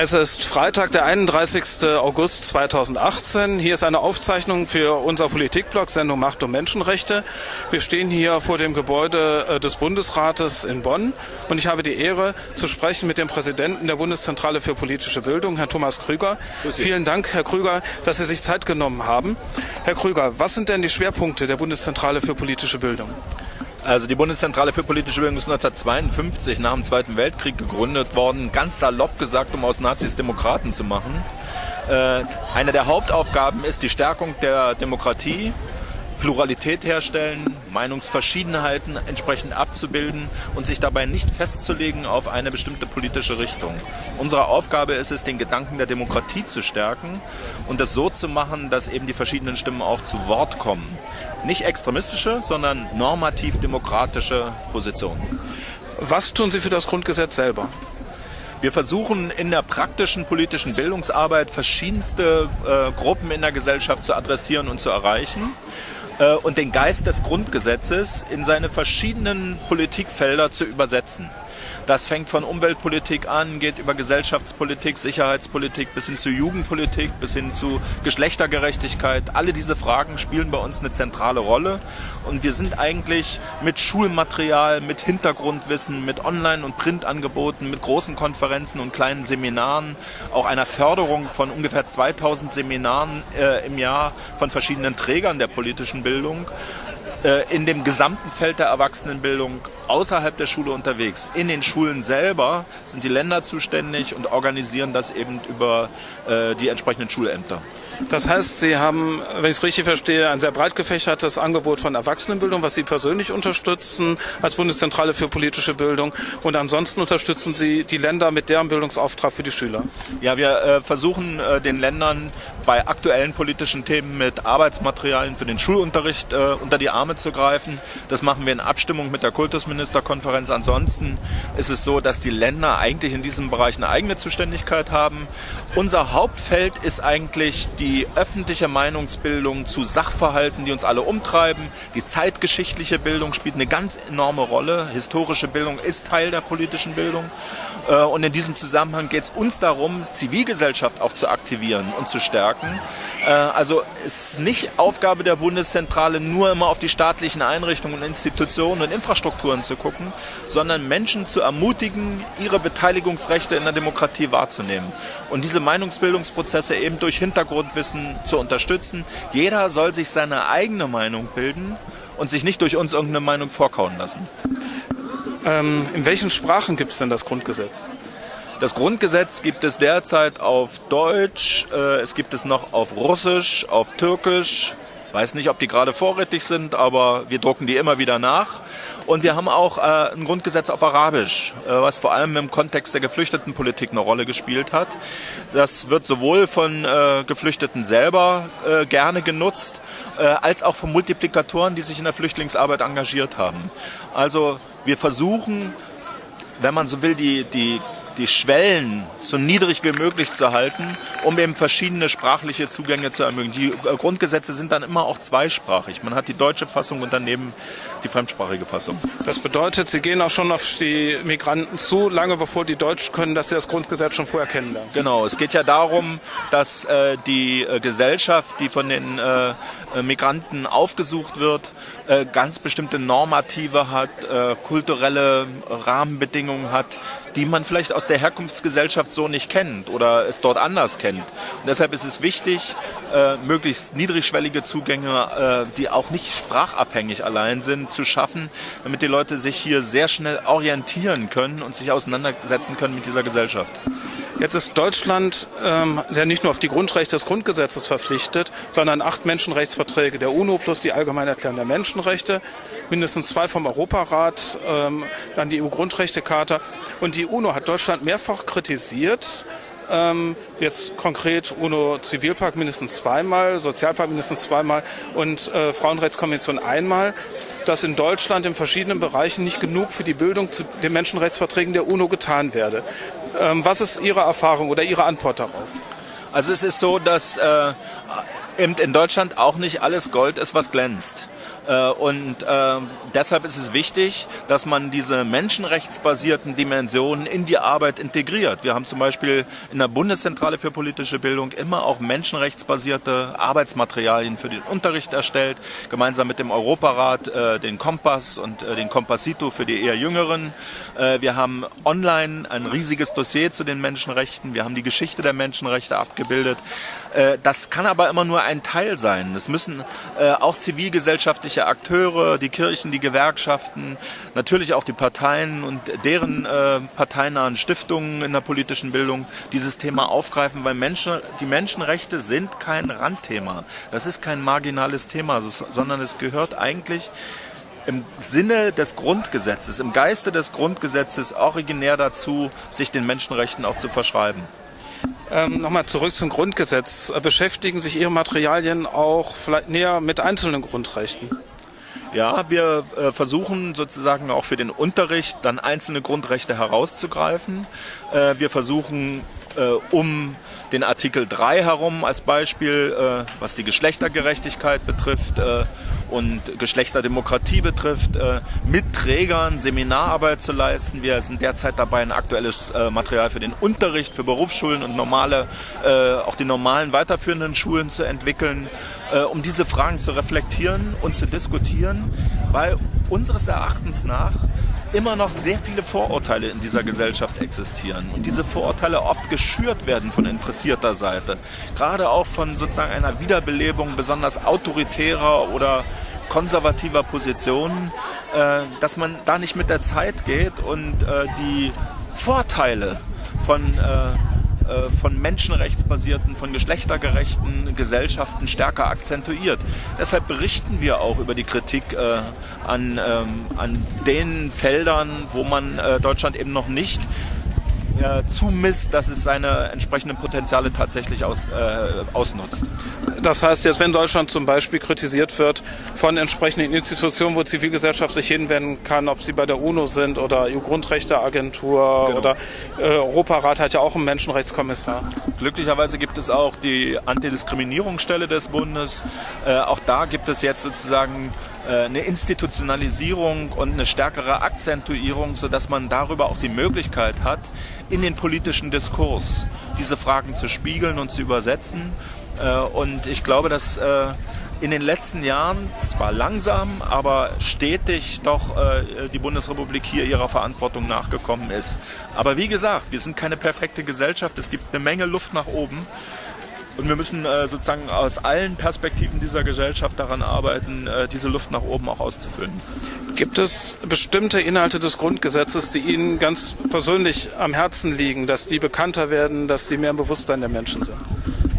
Es ist Freitag, der 31. August 2018. Hier ist eine Aufzeichnung für unser Politikblog Sendung Macht und Menschenrechte. Wir stehen hier vor dem Gebäude äh, des Bundesrates in Bonn und ich habe die Ehre zu sprechen mit dem Präsidenten der Bundeszentrale für politische Bildung, Herrn Thomas Krüger. Vielen Dank, Herr Krüger, dass Sie sich Zeit genommen haben. Herr Krüger, was sind denn die Schwerpunkte der Bundeszentrale für politische Bildung? Also die Bundeszentrale für politische Bildung ist 1952 nach dem Zweiten Weltkrieg gegründet worden, ganz salopp gesagt, um aus Nazis Demokraten zu machen. Äh, eine der Hauptaufgaben ist die Stärkung der Demokratie, Pluralität herstellen, Meinungsverschiedenheiten entsprechend abzubilden und sich dabei nicht festzulegen auf eine bestimmte politische Richtung. Unsere Aufgabe ist es, den Gedanken der Demokratie zu stärken und das so zu machen, dass eben die verschiedenen Stimmen auch zu Wort kommen. Nicht extremistische, sondern normativ demokratische Positionen. Was tun Sie für das Grundgesetz selber? Wir versuchen in der praktischen politischen Bildungsarbeit verschiedenste äh, Gruppen in der Gesellschaft zu adressieren und zu erreichen äh, und den Geist des Grundgesetzes in seine verschiedenen Politikfelder zu übersetzen. Das fängt von Umweltpolitik an, geht über Gesellschaftspolitik, Sicherheitspolitik bis hin zu Jugendpolitik, bis hin zu Geschlechtergerechtigkeit. Alle diese Fragen spielen bei uns eine zentrale Rolle. Und wir sind eigentlich mit Schulmaterial, mit Hintergrundwissen, mit Online- und Printangeboten, mit großen Konferenzen und kleinen Seminaren, auch einer Förderung von ungefähr 2000 Seminaren äh, im Jahr von verschiedenen Trägern der politischen Bildung in dem gesamten Feld der Erwachsenenbildung außerhalb der Schule unterwegs. In den Schulen selber sind die Länder zuständig und organisieren das eben über äh, die entsprechenden Schulämter. Das heißt, Sie haben, wenn ich es richtig verstehe, ein sehr breit gefächertes Angebot von Erwachsenenbildung, was Sie persönlich unterstützen als Bundeszentrale für politische Bildung. Und ansonsten unterstützen Sie die Länder mit deren Bildungsauftrag für die Schüler. Ja, wir äh, versuchen äh, den Ländern bei aktuellen politischen Themen mit Arbeitsmaterialien für den Schulunterricht äh, unter die Arme zu greifen. Das machen wir in Abstimmung mit der Kultusministerkonferenz. Ansonsten ist es so, dass die Länder eigentlich in diesem Bereich eine eigene Zuständigkeit haben. Unser Hauptfeld ist eigentlich die die öffentliche Meinungsbildung zu Sachverhalten, die uns alle umtreiben. Die zeitgeschichtliche Bildung spielt eine ganz enorme Rolle. Historische Bildung ist Teil der politischen Bildung. Äh, und in diesem Zusammenhang geht es uns darum, Zivilgesellschaft auch zu aktivieren und zu stärken. Äh, also es ist nicht Aufgabe der Bundeszentrale, nur immer auf die staatlichen Einrichtungen, Institutionen und Infrastrukturen zu gucken, sondern Menschen zu ermutigen, ihre Beteiligungsrechte in der Demokratie wahrzunehmen. Und diese Meinungsbildungsprozesse eben durch Hintergrundwissen zu unterstützen. Jeder soll sich seine eigene Meinung bilden und sich nicht durch uns irgendeine Meinung vorkauen lassen. Ähm, in welchen Sprachen gibt es denn das Grundgesetz? Das Grundgesetz gibt es derzeit auf Deutsch, äh, es gibt es noch auf Russisch, auf Türkisch. Weiß nicht, ob die gerade vorrätig sind, aber wir drucken die immer wieder nach. Und wir haben auch äh, ein Grundgesetz auf Arabisch, äh, was vor allem im Kontext der Geflüchtetenpolitik eine Rolle gespielt hat. Das wird sowohl von äh, Geflüchteten selber äh, gerne genutzt, äh, als auch von Multiplikatoren, die sich in der Flüchtlingsarbeit engagiert haben. Also wir versuchen, wenn man so will, die, die die Schwellen so niedrig wie möglich zu halten, um eben verschiedene sprachliche Zugänge zu ermöglichen. Die äh, Grundgesetze sind dann immer auch zweisprachig. Man hat die deutsche Fassung und daneben die fremdsprachige Fassung. Das bedeutet, Sie gehen auch schon auf die Migranten zu, lange bevor die Deutsch können, dass Sie das Grundgesetz schon vorher kennenlernen. Genau, es geht ja darum, dass äh, die äh, Gesellschaft, die von den äh, äh Migranten aufgesucht wird, äh, ganz bestimmte Normative hat, kulturelle Rahmenbedingungen hat, die man vielleicht aus der Herkunftsgesellschaft so nicht kennt oder es dort anders kennt. Und deshalb ist es wichtig, äh, möglichst niedrigschwellige Zugänge, äh, die auch nicht sprachabhängig allein sind, zu schaffen, damit die Leute sich hier sehr schnell orientieren können und sich auseinandersetzen können mit dieser Gesellschaft. Jetzt ist Deutschland ähm, ja nicht nur auf die Grundrechte des Grundgesetzes verpflichtet, sondern acht Menschenrechtsverträge der UNO plus die Allgemeine Erklärung der Menschenrechte, mindestens zwei vom Europarat, ähm, dann die EU-Grundrechtecharta. Und die UNO hat Deutschland mehrfach kritisiert, ähm, jetzt konkret UNO-Zivilpakt mindestens zweimal, Sozialpakt mindestens zweimal und äh, Frauenrechtskonvention einmal, dass in Deutschland in verschiedenen Bereichen nicht genug für die Bildung zu den Menschenrechtsverträgen der UNO getan werde. Ähm, was ist Ihre Erfahrung oder Ihre Antwort darauf? Also es ist so, dass äh, in Deutschland auch nicht alles Gold ist, was glänzt. Äh, und äh, deshalb ist es wichtig, dass man diese menschenrechtsbasierten Dimensionen in die Arbeit integriert. Wir haben zum Beispiel in der Bundeszentrale für politische Bildung immer auch menschenrechtsbasierte Arbeitsmaterialien für den Unterricht erstellt, gemeinsam mit dem Europarat äh, den Kompass und äh, den Kompassito für die eher Jüngeren. Wir haben online ein riesiges Dossier zu den Menschenrechten. Wir haben die Geschichte der Menschenrechte abgebildet. Äh, das kann aber immer nur ein Teil sein. Es müssen auch zivilgesellschaftliche Akteure, die Kirchen, die Gewerkschaften, natürlich auch die Parteien und deren äh, parteinahen Stiftungen in der politischen Bildung dieses Thema aufgreifen, weil Menschen, die Menschenrechte sind kein Randthema. Das ist kein marginales Thema, sondern es gehört eigentlich im Sinne des Grundgesetzes, im Geiste des Grundgesetzes originär dazu, sich den Menschenrechten auch zu verschreiben. Ähm, Nochmal zurück zum Grundgesetz. Beschäftigen sich Ihre Materialien auch vielleicht näher mit einzelnen Grundrechten? Ja, wir äh, versuchen sozusagen auch für den Unterricht dann einzelne Grundrechte herauszugreifen. Äh, wir versuchen, äh, um den Artikel 3 herum als Beispiel, was die Geschlechtergerechtigkeit betrifft und Geschlechterdemokratie betrifft, äh, mit Trägern Seminararbeit zu leisten. Wir sind derzeit dabei, ein aktuelles äh, Material für den Unterricht, für Berufsschulen und normale, äh, auch die normalen weiterführenden Schulen zu entwickeln, um diese Fragen zu reflektieren und zu diskutieren, weil unseres Erachtens nach immer noch sehr viele Vorurteile in dieser Gesellschaft existieren und diese Vorurteile oft geschürt werden von interessierter Seite. Gerade auch von sozusagen einer Wiederbelebung besonders autoritärer oder konservativer Positionen, äh, dass man da nicht mit der Zeit geht und äh, die Vorteile von äh, äh, von menschenrechtsbasierten, von geschlechtergerechten Gesellschaften stärker akzentuiert. Deshalb berichten wir auch über die Kritik äh, an, ähm, an den Feldern, wo man äh, Deutschland eben noch nicht äh, zumisst, dass es seine entsprechenden Potenziale tatsächlich aus, äh, ausnutzt. Das heißt, jetzt wenn Deutschland zum Beispiel kritisiert wird von entsprechenden Institutionen, wo Zivilgesellschaft sich hinwenden kann, ob sie bei der UNO sind oder EU-Grundrechteagentur genau. oder äh, Europarat hat ja auch einen Menschenrechtskommissar. Glücklicherweise gibt es auch die Antidiskriminierungsstelle des Bundes. Äh, auch da gibt es jetzt sozusagen eine Institutionalisierung und eine stärkere Akzentuierung, sodass man darüber auch die Möglichkeit hat, in den politischen Diskurs diese Fragen zu spiegeln und zu übersetzen. Äh, und ich glaube, dass äh, in den letzten Jahren zwar langsam, aber stetig doch die Bundesrepublik hier ihrer Verantwortung nachgekommen ist. Aber wie gesagt, wir sind keine perfekte Gesellschaft. Es gibt eine Menge Luft nach oben. Und wir müssen äh, sozusagen aus allen Perspektiven dieser Gesellschaft daran arbeiten, äh, diese Luft nach oben auch auszufüllen. Gibt es bestimmte Inhalte des Grundgesetzes, die Ihnen ganz persönlich am Herzen liegen, dass die bekannter werden, dass sie mehr im Bewusstsein der Menschen sind?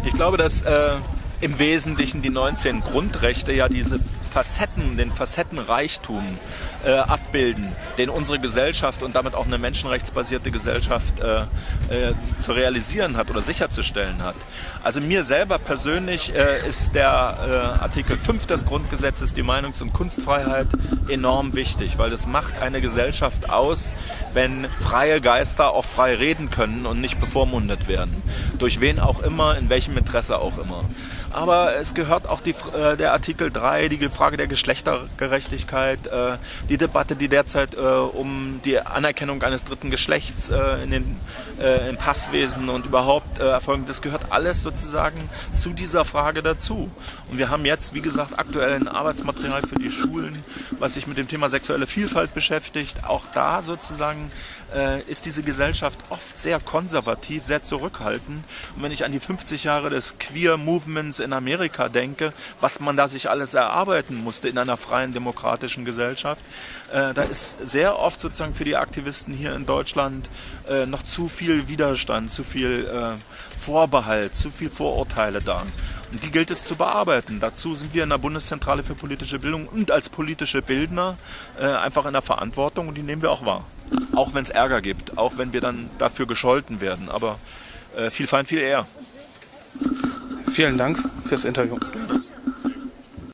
Ich glaube, dass äh, im Wesentlichen die 19 Grundrechte ja diese Facetten, den Facettenreichtum äh, abbilden, den unsere Gesellschaft und damit auch eine menschenrechtsbasierte Gesellschaft äh, äh, zu realisieren hat oder sicherzustellen hat. Also mir selber persönlich äh, ist der äh, Artikel 5 des Grundgesetzes, die Meinungs- und Kunstfreiheit, enorm wichtig, weil es macht eine Gesellschaft aus, wenn freie Geister auch frei reden können und nicht bevormundet werden. Durch wen auch immer, in welchem Interesse auch immer. Aber es gehört auch die, äh, der Artikel 3, die Frage der Geschlechtergerechtigkeit, äh, die Debatte, die derzeit äh, um die Anerkennung eines dritten Geschlechts äh, in den, äh, im Passwesen und überhaupt äh, erfolgen, das gehört alles sozusagen zu dieser Frage dazu. Und wir haben jetzt, wie gesagt, aktuell ein Arbeitsmaterial für die Schulen, was sich mit dem Thema sexuelle Vielfalt beschäftigt. Auch da sozusagen ist diese Gesellschaft oft sehr konservativ, sehr zurückhaltend. Und wenn ich an die 50 Jahre des Queer Movements in Amerika denke, was man da sich alles erarbeiten musste in einer freien demokratischen Gesellschaft, äh, da ist sehr oft sozusagen für die Aktivisten hier in Deutschland äh, noch zu viel Widerstand, zu viel äh, Vorbehalt, zu viel Vorurteile da. Und die gilt es zu bearbeiten. Dazu sind wir in der Bundeszentrale für politische Bildung und als politische Bildner äh, einfach in der Verantwortung und die nehmen wir auch wahr. Auch wenn es Ärger gibt, auch wenn wir dann dafür gescholten werden. Aber äh, viel fein, viel eher. Vielen Dank fürs Interview.